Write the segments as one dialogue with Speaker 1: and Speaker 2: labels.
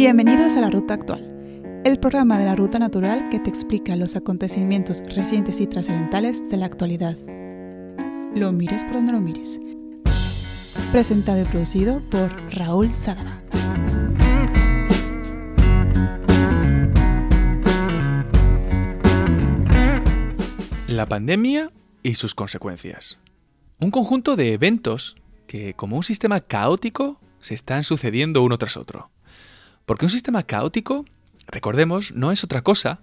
Speaker 1: Bienvenidos a La Ruta Actual, el programa de la Ruta Natural que te explica los acontecimientos recientes y trascendentales de la actualidad. Lo mires por donde lo mires. Presentado y producido por Raúl Sadaba.
Speaker 2: La pandemia y sus consecuencias. Un conjunto de eventos que, como un sistema caótico, se están sucediendo uno tras otro. Porque un sistema caótico, recordemos, no es otra cosa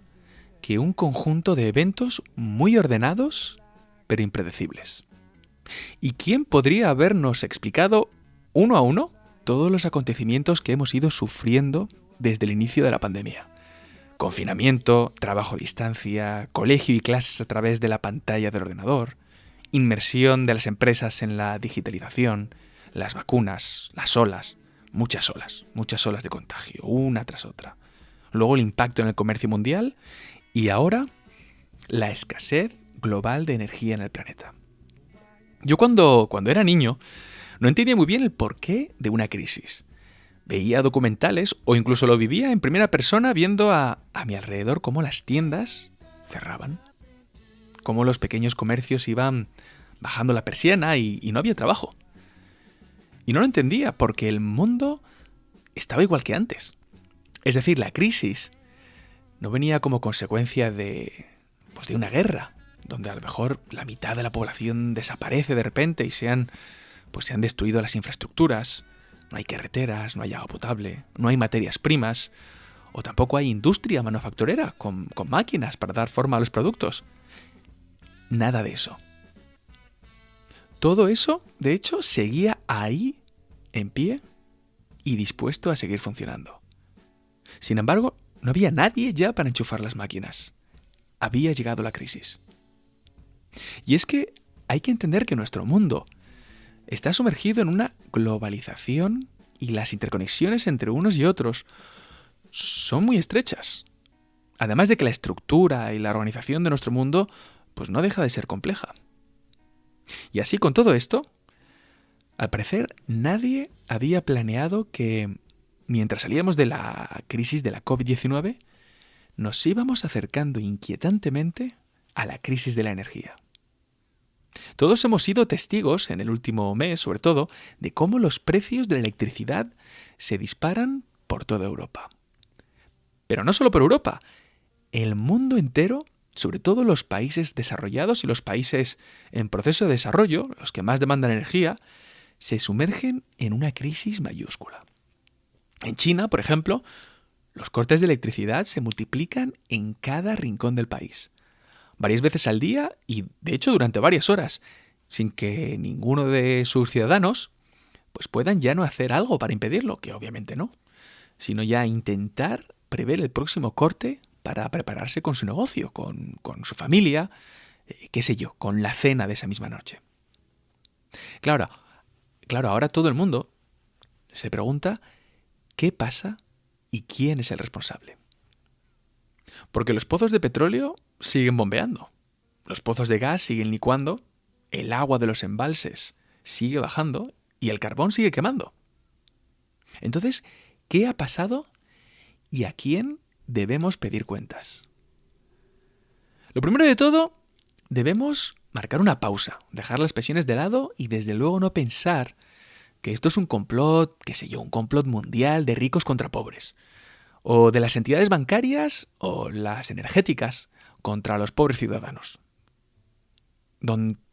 Speaker 2: que un conjunto de eventos muy ordenados, pero impredecibles. ¿Y quién podría habernos explicado uno a uno todos los acontecimientos que hemos ido sufriendo desde el inicio de la pandemia? Confinamiento, trabajo a distancia, colegio y clases a través de la pantalla del ordenador, inmersión de las empresas en la digitalización, las vacunas, las olas, muchas olas, muchas olas de contagio, una tras otra. Luego el impacto en el comercio mundial y ahora la escasez global de energía en el planeta. Yo cuando, cuando era niño no entendía muy bien el porqué de una crisis. Veía documentales o incluso lo vivía en primera persona viendo a, a mi alrededor cómo las tiendas cerraban, cómo los pequeños comercios iban bajando la persiana y, y no había trabajo. Y no lo entendía porque el mundo estaba igual que antes. Es decir, la crisis no venía como consecuencia de, pues de una guerra, donde a lo mejor la mitad de la población desaparece de repente y se han, pues se han destruido las infraestructuras, no hay carreteras, no hay agua potable, no hay materias primas, o tampoco hay industria manufacturera con, con máquinas para dar forma a los productos. Nada de eso. Todo eso, de hecho, seguía ahí, en pie y dispuesto a seguir funcionando. Sin embargo, no había nadie ya para enchufar las máquinas. Había llegado la crisis. Y es que hay que entender que nuestro mundo está sumergido en una globalización y las interconexiones entre unos y otros son muy estrechas. Además de que la estructura y la organización de nuestro mundo pues no deja de ser compleja. Y así con todo esto, al parecer nadie había planeado que mientras salíamos de la crisis de la COVID-19, nos íbamos acercando inquietantemente a la crisis de la energía. Todos hemos sido testigos en el último mes, sobre todo, de cómo los precios de la electricidad se disparan por toda Europa. Pero no solo por Europa, el mundo entero sobre todo los países desarrollados y los países en proceso de desarrollo, los que más demandan energía, se sumergen en una crisis mayúscula. En China, por ejemplo, los cortes de electricidad se multiplican en cada rincón del país, varias veces al día y, de hecho, durante varias horas, sin que ninguno de sus ciudadanos pues puedan ya no hacer algo para impedirlo, que obviamente no, sino ya intentar prever el próximo corte para prepararse con su negocio, con, su familia, eh, qué sé yo, con la cena de esa misma noche. Claro, claro, ahora todo el mundo se pregunta qué pasa y quién es el responsable. Porque los pozos de petróleo siguen bombeando, los pozos de gas siguen licuando, el agua de los embalses sigue bajando y el carbón sigue quemando. Entonces, ¿qué ha pasado y a quién debemos pedir cuentas. Lo primero de todo, debemos marcar una pausa, dejar las presiones de lado y desde luego no pensar que esto es un complot, qué sé yo, un complot mundial de ricos contra pobres, o de las entidades bancarias o las energéticas contra los pobres ciudadanos.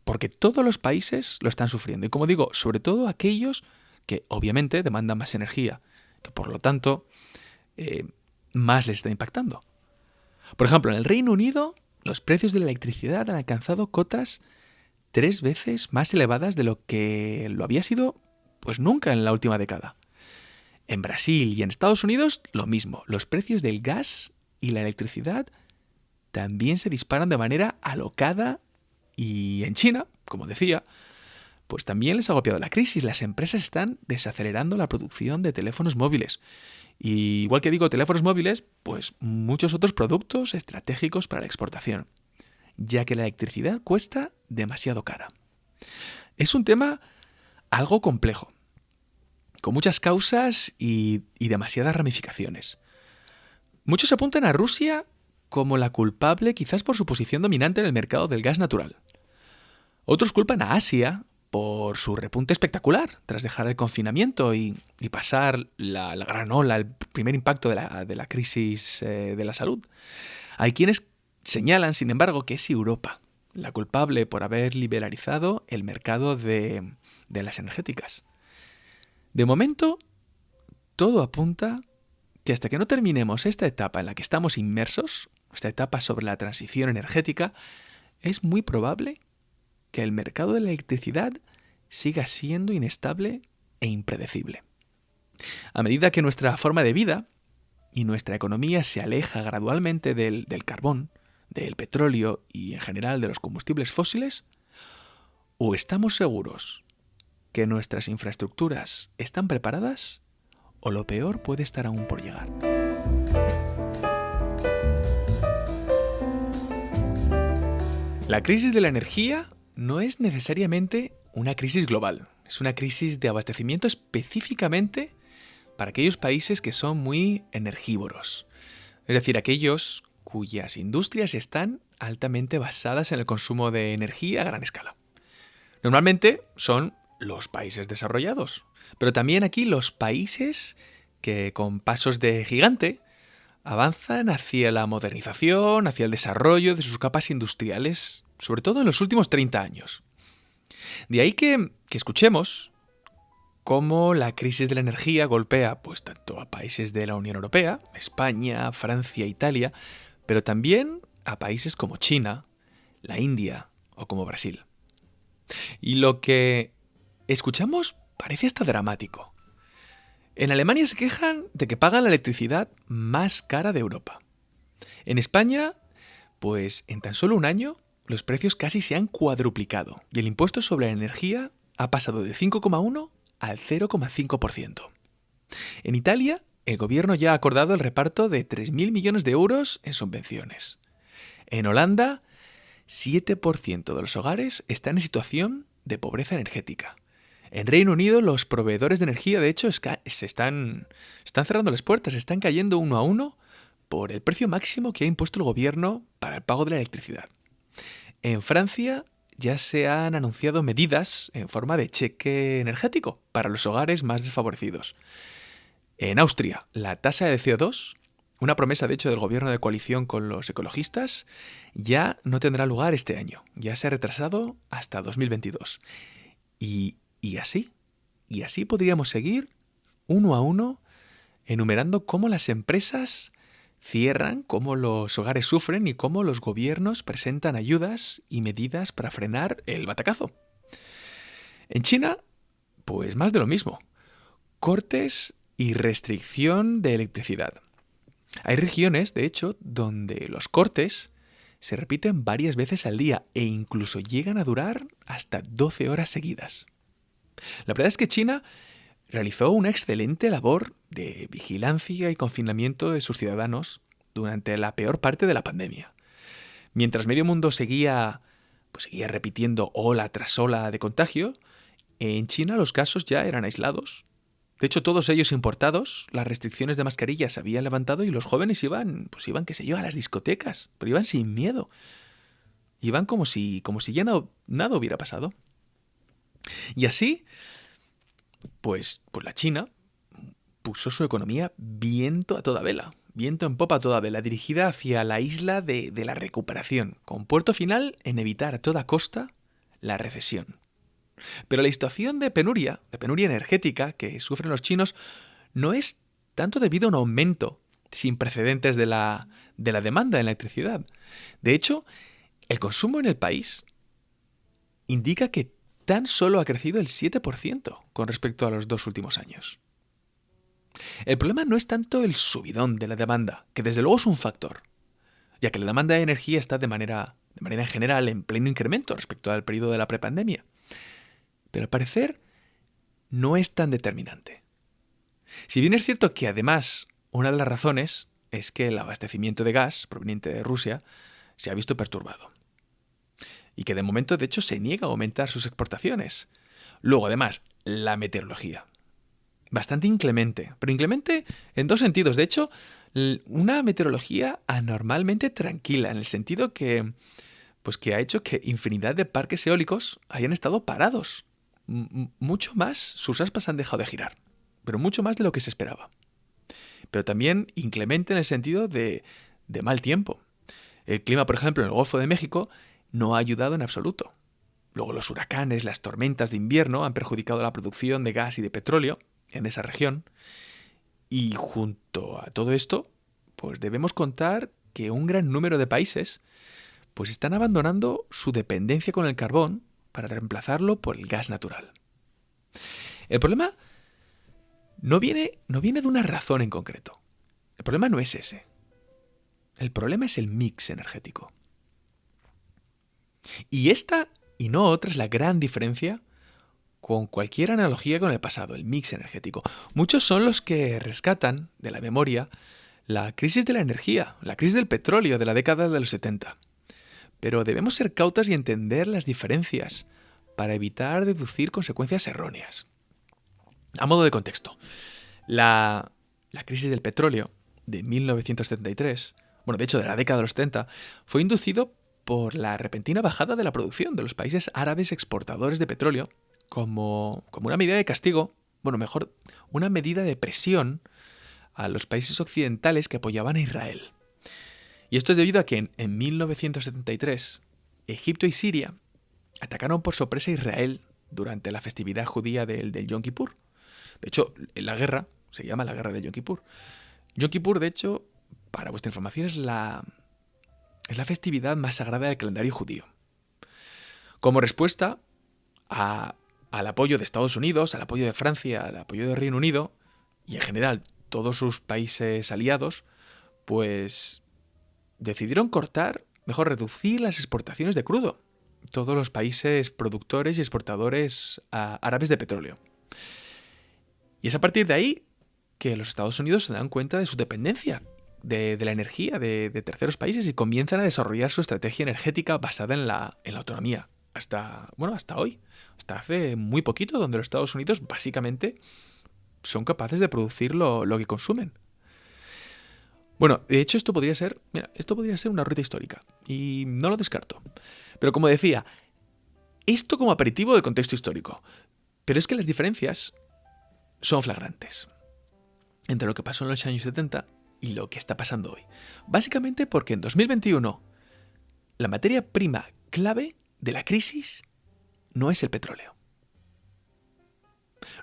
Speaker 2: porque todos los países lo están sufriendo y como digo, sobre todo aquellos que obviamente demandan más energía, que por lo tanto eh, más les está impactando. Por ejemplo, en el Reino Unido, los precios de la electricidad han alcanzado cotas tres veces más elevadas de lo que lo había sido pues nunca en la última década. En Brasil y en Estados Unidos lo mismo, los precios del gas y la electricidad también se disparan de manera alocada y en China, como decía, pues también les ha golpeado la crisis. Las empresas están desacelerando la producción de teléfonos móviles y igual que digo teléfonos móviles, pues muchos otros productos estratégicos para la exportación, ya que la electricidad cuesta demasiado cara. Es un tema algo complejo. con muchas causas y, y demasiadas ramificaciones. Muchos apuntan a Rusia como la culpable quizás por su posición dominante en el mercado del gas natural. Otros culpan a Asia por su repunte espectacular tras dejar el confinamiento y, pasar la, gran ola, el primer impacto de la, crisis eh, de la salud. Hay quienes señalan, sin embargo, que es Europa la culpable por haber liberalizado el mercado de, de las energéticas. De momento, todo apunta que hasta que no terminemos esta etapa en la que estamos inmersos, esta etapa sobre la transición energética, es muy probable que el mercado de la electricidad siga siendo inestable e impredecible. A medida que nuestra forma de vida y nuestra economía se aleja gradualmente del, carbón, del petróleo y en general de los combustibles fósiles, o estamos seguros que nuestras infraestructuras están preparadas, o lo peor puede estar aún por llegar. La crisis de la energía no es necesariamente una crisis global, es una crisis de abastecimiento específicamente para aquellos países que son muy energívoros, es decir, aquellos cuyas industrias están altamente basadas en el consumo de energía a gran escala. Normalmente son los países desarrollados, pero también aquí los países que con pasos de gigante avanzan hacia la modernización, hacia el desarrollo de sus capas industriales sobre todo en los últimos 30 años. De ahí que, escuchemos cómo la crisis de la energía golpea pues tanto a países de la Unión Europea, España, Francia, Italia, pero también a países como China, la India o como Brasil. Y lo que escuchamos parece hasta dramático. En Alemania se quejan de que pagan la electricidad más cara de Europa. En España, pues en tan solo un año los precios casi se han cuadruplicado y el impuesto sobre la energía ha pasado de 5,1 al 0,5%. En Italia, el gobierno ya ha acordado el reparto de 3.000 millones de euros en subvenciones. En Holanda, 7% de los hogares están en situación de pobreza energética. En Reino Unido, los proveedores de energía, de hecho, se están, están cerrando las puertas, están cayendo uno a uno por el precio máximo que ha impuesto el gobierno para el pago de la electricidad. En Francia ya se han anunciado medidas en forma de cheque energético para los hogares más desfavorecidos. En Austria, la tasa de CO2, una promesa de hecho del gobierno de coalición con los ecologistas, ya no tendrá lugar este año, ya se ha retrasado hasta 2022. Y, así, y así podríamos seguir uno a uno enumerando cómo las empresas cierran, cómo los hogares sufren y cómo los gobiernos presentan ayudas y medidas para frenar el batacazo. En China, pues más de lo mismo. Cortes y restricción de electricidad. Hay regiones, de hecho, donde los cortes se repiten varias veces al día e incluso llegan a durar hasta 12 horas seguidas. La verdad es que China realizó una excelente labor de vigilancia y confinamiento de sus ciudadanos durante la peor parte de la pandemia. Mientras medio mundo seguía, pues seguía repitiendo ola tras ola de contagio, en China los casos ya eran aislados. De hecho, todos ellos importados, las restricciones de mascarillas se habían levantado y los jóvenes iban, pues iban, qué sé yo, a las discotecas, pero iban sin miedo. Iban como si, como si ya nada hubiera pasado. Y así, pues, pues la China puso su economía viento a toda vela, viento en popa a toda vela, dirigida hacia la isla de, de la recuperación, con puerto final en evitar a toda costa la recesión. Pero la situación de penuria, de penuria energética que sufren los chinos, no es tanto debido a un aumento sin precedentes de la, de la demanda de electricidad. De hecho, el consumo en el país indica que tan solo ha crecido el 7% con respecto a los dos últimos años. El problema no es tanto el subidón de la demanda, que desde luego es un factor, ya que la demanda de energía está de manera, de manera general en pleno incremento respecto al periodo de la prepandemia. Pero al parecer no es tan determinante. Si bien es cierto que además una de las razones es que el abastecimiento de gas proveniente de Rusia se ha visto perturbado y que de momento de hecho se niega a aumentar sus exportaciones. Luego, además, la meteorología. bastante inclemente, pero inclemente en dos sentidos. De hecho, una meteorología anormalmente tranquila, en el sentido que, pues que ha hecho que infinidad de parques eólicos hayan estado parados. mucho más, sus aspas han dejado de girar, pero mucho más de lo que se esperaba. Pero también inclemente en el sentido de, de mal tiempo. El clima, por ejemplo, en el Golfo de México no ha ayudado en absoluto. Luego los huracanes, las tormentas de invierno han perjudicado la producción de gas y de petróleo en esa región. Y junto a todo esto, pues debemos contar que un gran número de países pues están abandonando su dependencia con el carbón para reemplazarlo por el gas natural. El problema no viene, no viene de una razón en concreto. El problema no es ese. El problema es el mix energético. Y esta y no otra es la gran diferencia con cualquier analogía con el pasado, el mix energético. Muchos son los que rescatan de la memoria la crisis de la energía, la crisis del petróleo de la década de los 70. Pero debemos ser cautas y entender las diferencias para evitar deducir consecuencias erróneas. A modo de contexto, la, la crisis del petróleo de 1973, bueno, de hecho de la década de los 70, fue inducido por la repentina bajada de la producción de los países árabes exportadores de petróleo como, como una medida de castigo, bueno, mejor, una medida de presión a los países occidentales que apoyaban a Israel. Y esto es debido a que en, 1973 Egipto y Siria atacaron por sorpresa a Israel durante la festividad judía del, del Yom Kippur. De hecho, la guerra se llama la guerra del Yom Kippur. Yom Kippur, de hecho, para vuestra información, es la, es la festividad más sagrada del calendario judío. Como respuesta al apoyo de Estados Unidos, al apoyo de Francia, al apoyo del Reino Unido y en general todos sus países aliados, pues decidieron cortar, mejor reducir las exportaciones de crudo. Todos los países productores y exportadores árabes de petróleo. Y es a partir de ahí que los Estados Unidos se dan cuenta de su dependencia de, la energía de, terceros países y comienzan a desarrollar su estrategia energética basada en la, en la autonomía. Hasta, bueno, hasta hoy. Hasta hace muy poquito, donde los Estados Unidos básicamente son capaces de producir lo, que consumen. Bueno, de hecho esto podría ser, esto podría ser una ruta histórica y no lo descarto. Pero como decía, esto como aperitivo del contexto histórico. Pero es que las diferencias son flagrantes entre lo que pasó en los años 70 y lo que está pasando hoy. Básicamente porque en 2021 la materia prima clave de la crisis no es el petróleo.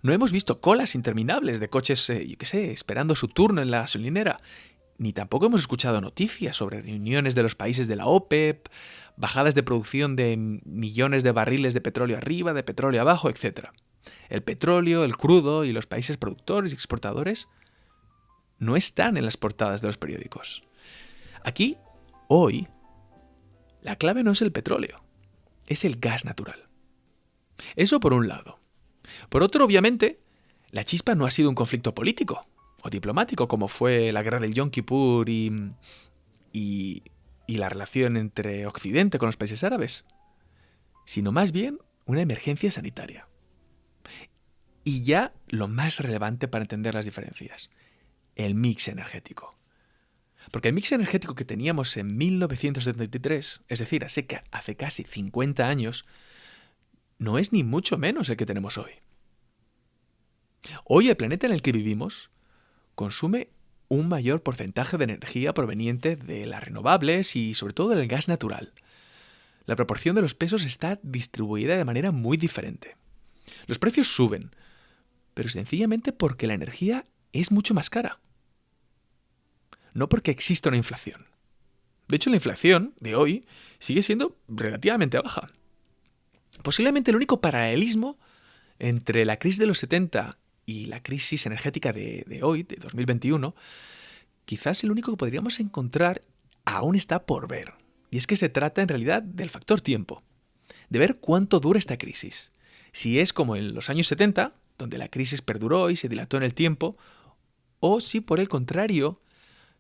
Speaker 2: No hemos visto colas interminables de coches, eh, yo qué sé, esperando su turno en la gasolinera. Ni tampoco hemos escuchado noticias sobre reuniones de los países de la OPEP, bajadas de producción de millones de barriles de petróleo arriba, de petróleo abajo, etc. El petróleo, el crudo y los países productores y exportadores no están en las portadas de los periódicos. Aquí, hoy, la clave no es el petróleo, es el gas natural. Eso por un lado. Por otro, obviamente, la chispa no ha sido un conflicto político o diplomático como fue la guerra del Yom Kippur y, y, y la relación entre Occidente con los países árabes, sino más bien una emergencia sanitaria. Y ya lo más relevante para entender las diferencias, el mix energético. Porque el mix energético que teníamos en 1973, es decir, hace, casi 50 años, no es ni mucho menos el que tenemos hoy. Hoy el planeta en el que vivimos consume un mayor porcentaje de energía proveniente de las renovables y sobre todo del gas natural. La proporción de los pesos está distribuida de manera muy diferente. Los precios suben, pero sencillamente porque la energía es mucho más cara. No porque exista una inflación. De hecho, la inflación de hoy sigue siendo relativamente baja. Posiblemente el único paralelismo entre la crisis de los 70 y la crisis energética de, hoy, de 2021, quizás el único que podríamos encontrar aún está por ver. Y es que se trata en realidad del factor tiempo, de ver cuánto dura esta crisis. Si es como en los años 70, donde la crisis perduró y se dilató en el tiempo, o si por el contrario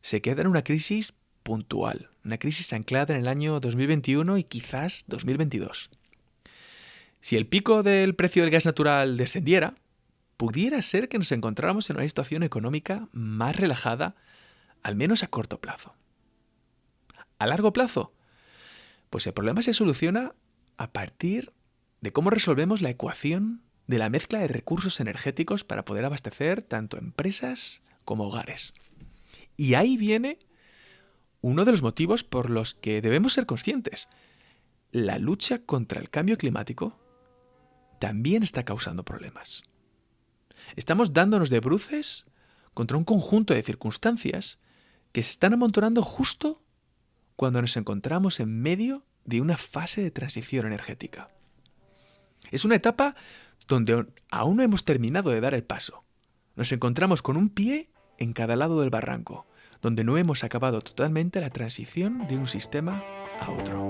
Speaker 2: se queda en una crisis puntual, una crisis anclada en el año 2021 y quizás 2022. Si el pico del precio del gas natural descendiera, pudiera ser que nos encontráramos en una situación económica más relajada, al menos a corto plazo. ¿A largo plazo? Pues el problema se soluciona a partir de cómo resolvemos la ecuación de la mezcla de recursos energéticos para poder abastecer tanto empresas como hogares. Y ahí viene uno de los motivos por los que debemos ser conscientes. La lucha contra el cambio climático también está causando problemas. Estamos dándonos de bruces contra un conjunto de circunstancias que se están amontonando justo cuando nos encontramos en medio de una fase de transición energética. Es una etapa donde aún no hemos terminado de dar el paso. Nos encontramos con un pie en cada lado del barranco, donde no hemos acabado totalmente la transición de un sistema a otro.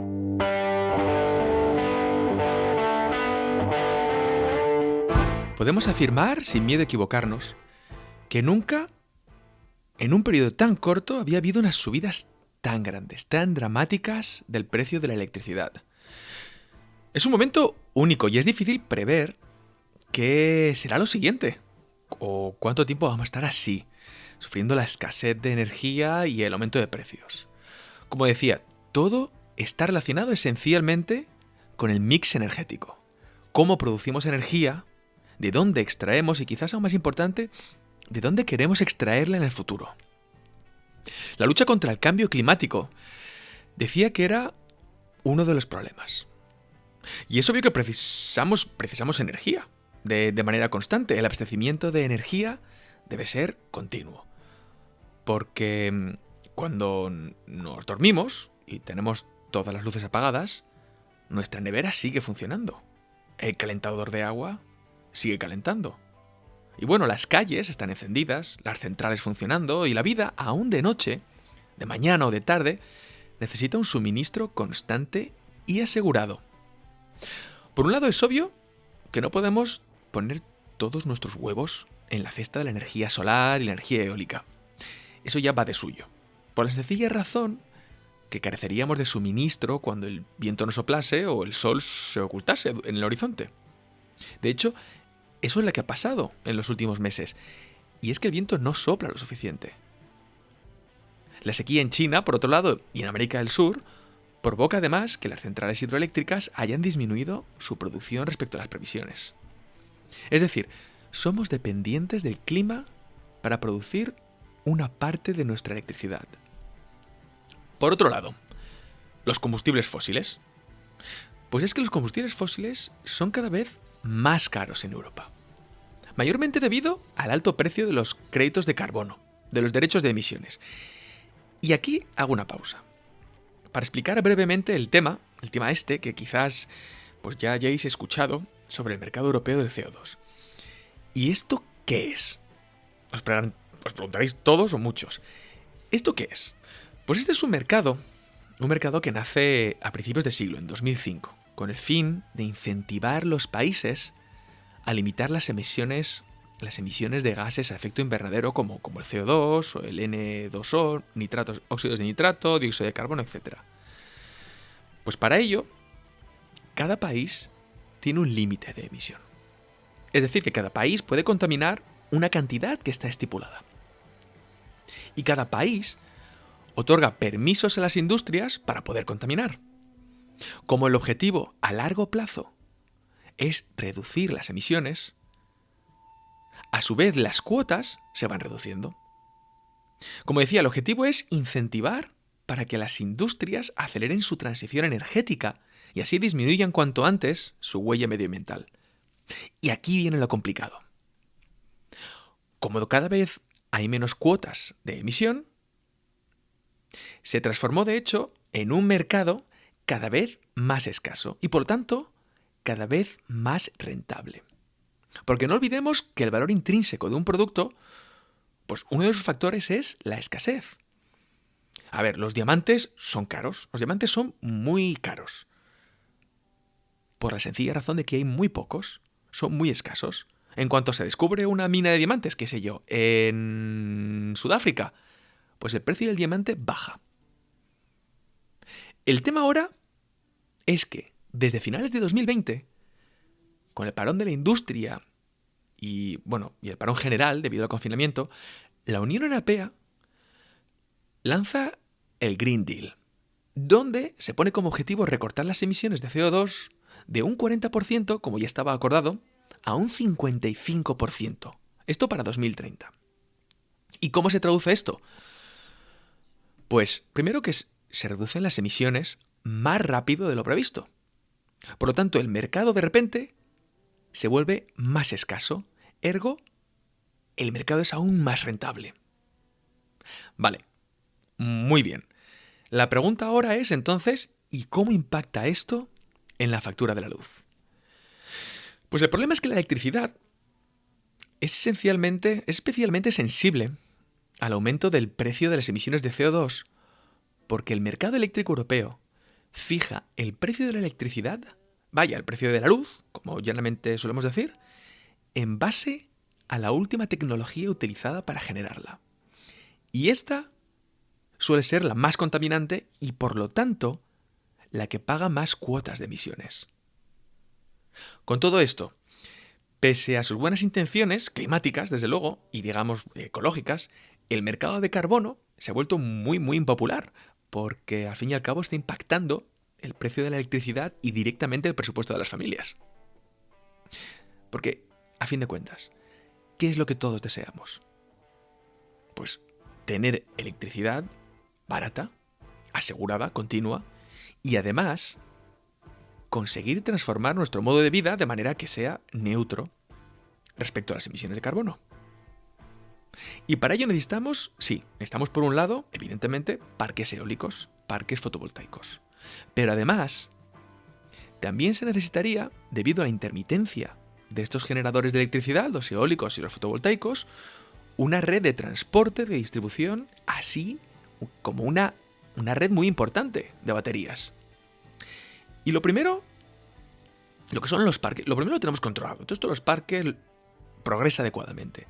Speaker 2: Podemos afirmar, sin miedo a equivocarnos, que nunca, en un periodo tan corto, había habido unas subidas tan grandes, tan dramáticas del precio de la electricidad. Es un momento único y es difícil prever qué será lo siguiente o cuánto tiempo vamos a estar así, sufriendo la escasez de energía y el aumento de precios. Como decía, todo está relacionado esencialmente con el mix energético. Cómo producimos energía, de dónde extraemos y quizás aún más importante, de dónde queremos extraerla en el futuro. La lucha contra el cambio climático decía que era uno de los problemas. Y es obvio que precisamos, precisamos energía de, de manera constante. El abastecimiento de energía debe ser continuo. Porque mm, cuando nos dormimos y tenemos todas las luces apagadas, nuestra nevera sigue funcionando. El calentador de agua sigue calentando. Y bueno, las calles están encendidas, las centrales funcionando y la vida, aún de noche, de mañana o de tarde, necesita un suministro constante y asegurado. Por un lado es obvio que no podemos poner todos nuestros huevos en la cesta de la energía solar y la energía eólica. Eso ya va de suyo. Por la sencilla razón que careceríamos de suministro cuando el viento no soplase o el sol se ocultase en el horizonte. De hecho, eso es lo que ha pasado en los últimos meses. Y es que el viento no sopla lo suficiente. La sequía en China, por otro lado, y en América del Sur, provoca además que las centrales hidroeléctricas hayan disminuido su producción respecto a las previsiones. Es decir, somos dependientes del clima para producir una parte de nuestra electricidad. Por otro lado, los combustibles fósiles. Pues es que los combustibles fósiles son cada vez más caros en Europa. Mayormente debido al alto precio de los créditos de carbono, de los derechos de emisiones. Y aquí hago una pausa. Para explicar brevemente el tema, el tema este, que quizás pues ya hayáis escuchado sobre el mercado europeo del CO2. ¿Y esto qué es? Os, os preguntaréis todos o muchos. ¿Esto qué es? Pues este es un mercado, un mercado que nace a principios de siglo, en 2005 con el fin de incentivar los países a limitar las emisiones, las emisiones de gases a efecto invernadero como, como el CO2 o el N2O, nitratos, óxidos de nitrato, dióxido de carbono, etc. Pues para ello, cada país tiene un límite de emisión. Es decir, que cada país puede contaminar una cantidad que está estipulada. Y cada país otorga permisos a las industrias para poder contaminar. Como el objetivo a largo plazo es reducir las emisiones, a su vez las cuotas se van reduciendo. Como decía, el objetivo es incentivar para que las industrias aceleren su transición energética y así disminuyan cuanto antes su huella medioambiental. Y aquí viene lo complicado. Como cada vez hay menos cuotas de emisión, se transformó de hecho en un mercado cada vez más escaso y por tanto cada vez más rentable. Porque no olvidemos que el valor intrínseco de un producto, pues uno de sus factores es la escasez. A ver, los diamantes son caros, los diamantes son muy caros. Por la sencilla razón de que hay muy pocos, son muy escasos. En cuanto se descubre una mina de diamantes, qué sé yo, en Sudáfrica, pues el precio del diamante baja. El tema ahora es que desde finales de 2020, con el parón de la industria y, bueno, y el parón general debido al confinamiento, la Unión Europea lanza el Green Deal, donde se pone como objetivo recortar las emisiones de CO2 de un 40%, como ya estaba acordado, a un 55%. Esto para 2030. ¿Y cómo se traduce esto? Pues primero que se reducen las emisiones más rápido de lo previsto. Por lo tanto, el mercado de repente se vuelve más escaso, ergo, el mercado es aún más rentable. Vale, muy bien. La pregunta ahora es entonces, ¿y cómo impacta esto en la factura de la luz? Pues el problema es que la electricidad es esencialmente, es especialmente sensible al aumento del precio de las emisiones de CO2, porque el mercado eléctrico europeo fija el precio de la electricidad, vaya, el precio de la luz, como llanamente solemos decir, en base a la última tecnología utilizada para generarla. Y esta suele ser la más contaminante y por lo tanto la que paga más cuotas de emisiones. Con todo esto, pese a sus buenas intenciones climáticas, desde luego, y digamos ecológicas, el mercado de carbono se ha vuelto muy, muy impopular, porque al fin y al cabo está impactando el precio de la electricidad y directamente el presupuesto de las familias. Porque, a fin de cuentas, ¿qué es lo que todos deseamos? Pues tener electricidad barata, asegurada, continua, y además conseguir transformar nuestro modo de vida de manera que sea neutro respecto a las emisiones de carbono. Y para ello necesitamos, sí, necesitamos por un lado, evidentemente, parques eólicos, parques fotovoltaicos. Pero además, también se necesitaría, debido a la intermitencia de estos generadores de electricidad, los eólicos y los fotovoltaicos, una red de transporte, de distribución, así como una, una red muy importante de baterías. Y lo primero, lo que son los parques, lo primero lo tenemos controlado. Todo esto los parques progresa adecuadamente.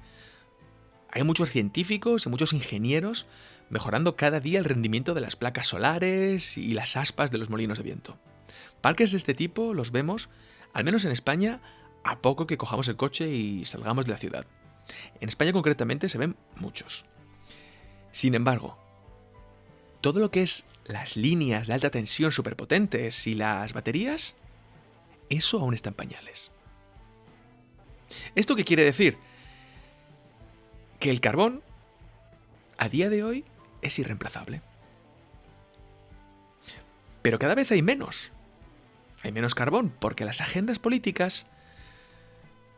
Speaker 2: Hay muchos científicos y muchos ingenieros mejorando cada día el rendimiento de las placas solares y las aspas de los molinos de viento. Parques de este tipo los vemos, al menos en España, a poco que cojamos el coche y salgamos de la ciudad. En España concretamente se ven muchos. Sin embargo, todo lo que es las líneas de alta tensión superpotentes y las baterías, eso aún está en pañales. ¿Esto qué quiere decir? Que el carbón, a día de hoy, es irreemplazable. Pero cada vez hay menos. Hay menos carbón porque las agendas políticas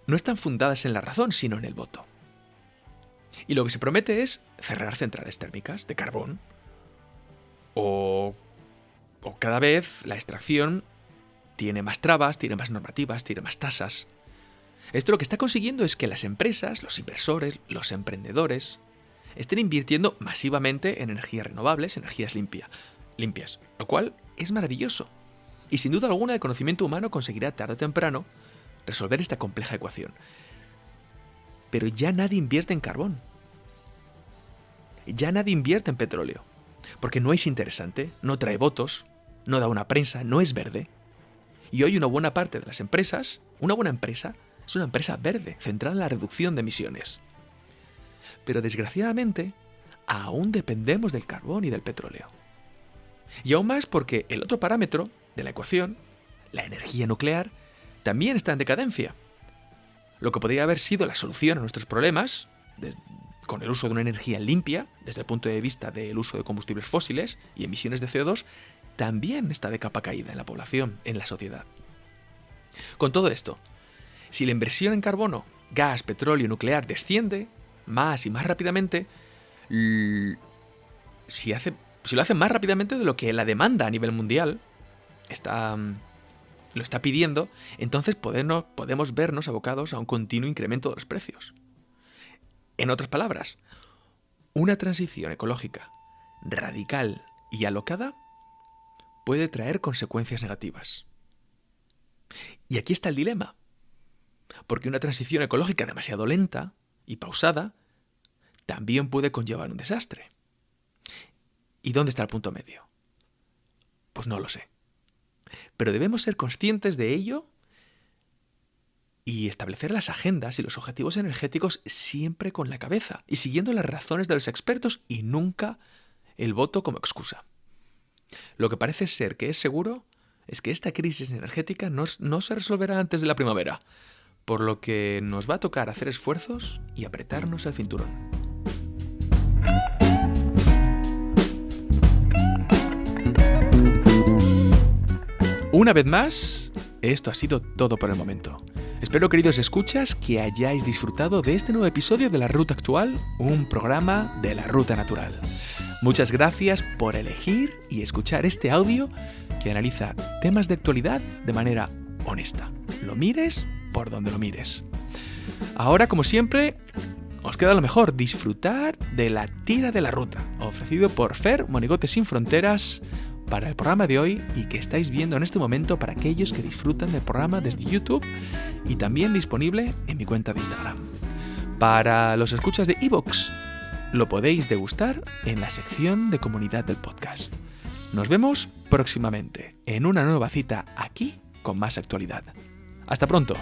Speaker 2: no están fundadas en la razón, sino en el voto. Y lo que se promete es cerrar centrales térmicas de carbón o, cada vez la extracción tiene más trabas, tiene más normativas, tiene más tasas. Esto lo que está consiguiendo es que las empresas, los inversores, los emprendedores, estén invirtiendo masivamente en energías renovables, energías limpias, lo cual es maravilloso. Y sin duda alguna el conocimiento humano conseguirá tarde o temprano resolver esta compleja ecuación. Pero ya nadie invierte en carbón. Ya nadie invierte en petróleo porque no es interesante, no trae votos, no da una prensa, no es verde. Y hoy una buena parte de las empresas, una buena empresa, es una empresa verde, centrada en la reducción de emisiones. Pero desgraciadamente, aún dependemos del carbón y del petróleo. Y aún más porque el otro parámetro de la ecuación, la energía nuclear, también está en decadencia. Lo que podría haber sido la solución a nuestros problemas, con el uso de una energía limpia, desde el punto de vista del uso de combustibles fósiles y emisiones de CO2, también está de capa caída en la población, en la sociedad. Con todo esto, si la inversión en carbono, gas, petróleo, nuclear desciende más y más rápidamente, si, hace, si lo hace más rápidamente de lo que la demanda a nivel mundial está, lo está pidiendo, entonces podemos vernos abocados a un continuo incremento de los precios. En otras palabras, una transición ecológica radical y alocada puede traer consecuencias negativas. Y aquí está el dilema, porque una transición ecológica demasiado lenta y pausada también puede conllevar un desastre. ¿Y dónde está el punto medio? Pues no lo sé. Pero debemos ser conscientes de ello y establecer las agendas y los objetivos energéticos siempre con la cabeza y siguiendo las razones de los expertos y nunca el voto como excusa. Lo que parece ser que es seguro es que esta crisis energética no, se resolverá antes de la primavera, por lo que nos va a tocar hacer esfuerzos y apretarnos el cinturón. Una vez más, esto ha sido todo por el momento. Espero, queridos escuchas, que hayáis disfrutado de este nuevo episodio de La Ruta Actual, un programa de la Ruta Natural. Muchas gracias por elegir y escuchar este audio que analiza temas de actualidad de manera honesta. Lo mires por donde lo mires. Ahora, como siempre, os queda lo mejor, disfrutar de la tira de la ruta, ofrecido por Fer Monigotes Sin Fronteras, para el programa de hoy y que estáis viendo en este momento para aquellos que disfrutan del programa desde YouTube y también disponible en mi cuenta de Instagram. Para los escuchas de Evox, lo podéis degustar en la sección de comunidad del podcast. Nos vemos próximamente en una nueva cita aquí con más actualidad. Hasta pronto.